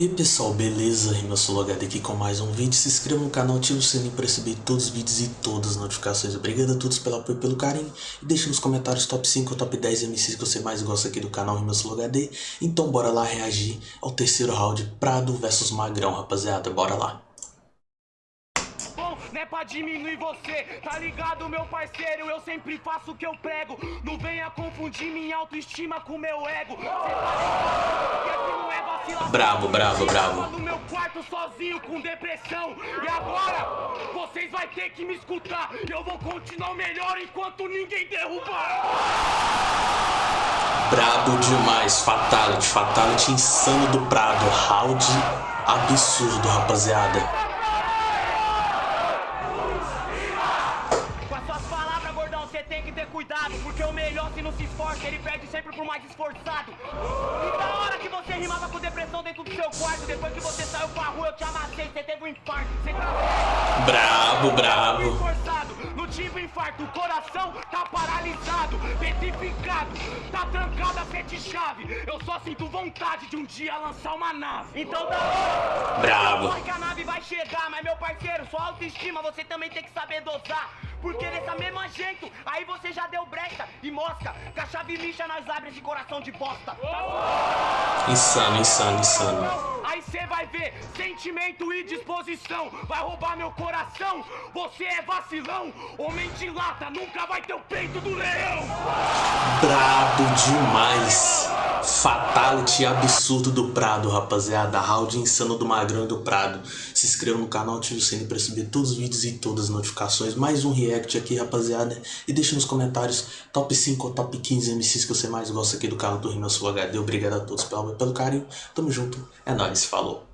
E aí pessoal, beleza? Eu sou o HD aqui com mais um vídeo. Se inscreva no canal, ative o sininho para receber todos os vídeos e todas as notificações. Obrigado a todos pelo apoio e pelo carinho. E deixe nos comentários top 5 ou top 10 MCs que você mais gosta aqui do canal Rimas HD. Então bora lá reagir ao terceiro round Prado versus Magrão, rapaziada. Bora lá. Não é pra diminuir você, tá ligado, meu parceiro? Eu sempre faço o que eu prego. Não venha confundir minha autoestima com meu ego. Cê tá ligado? Que aqui não é. Bravo, bravo, bravo. no meu quarto sozinho com depressão. E agora, vocês vai ter que me escutar. Eu vou continuar melhor enquanto ninguém derrubar. Brabo demais, Fatality, Fatality insano do Prado, round absurdo, rapaziada. Cuidado, porque o melhor se não se esforça, ele perde sempre por mais esforçado. E da hora que você rimava com depressão dentro do seu quarto, depois que você saiu pra rua, eu te amassei, você teve um infarto. Você tá... Bravo, bravo. Esforçado, não tive infarto, o coração tá paralisado, petrificado, tá trancado a sete chave. Eu só sinto vontade de um dia lançar uma nave. Então da hora, bravo. que a nave vai chegar, mas meu parceiro, sua autoestima você também tem que saber dosar. Porque dessa mesma jeito, aí você já deu brecha e mosca. Que a chave lixa nós abre esse coração de bosta. Insano, insano, insano. Aí você vai ver sentimento e disposição. Vai roubar meu coração. Você é vacilão. Homem de lata nunca vai ter o peito do leão. Brabo demais. Fatality absurdo do Prado, rapaziada. Round insano do Magrão e do Prado. Se inscreva no canal, ative o sininho para receber todos os vídeos e todas as notificações. Mais um react aqui, rapaziada. E deixe nos comentários top 5 ou top 15 MCs que você mais gosta aqui do canal do Rimas Full HD. Obrigado a todos pelo, pelo carinho. Tamo junto. É nóis. Falou.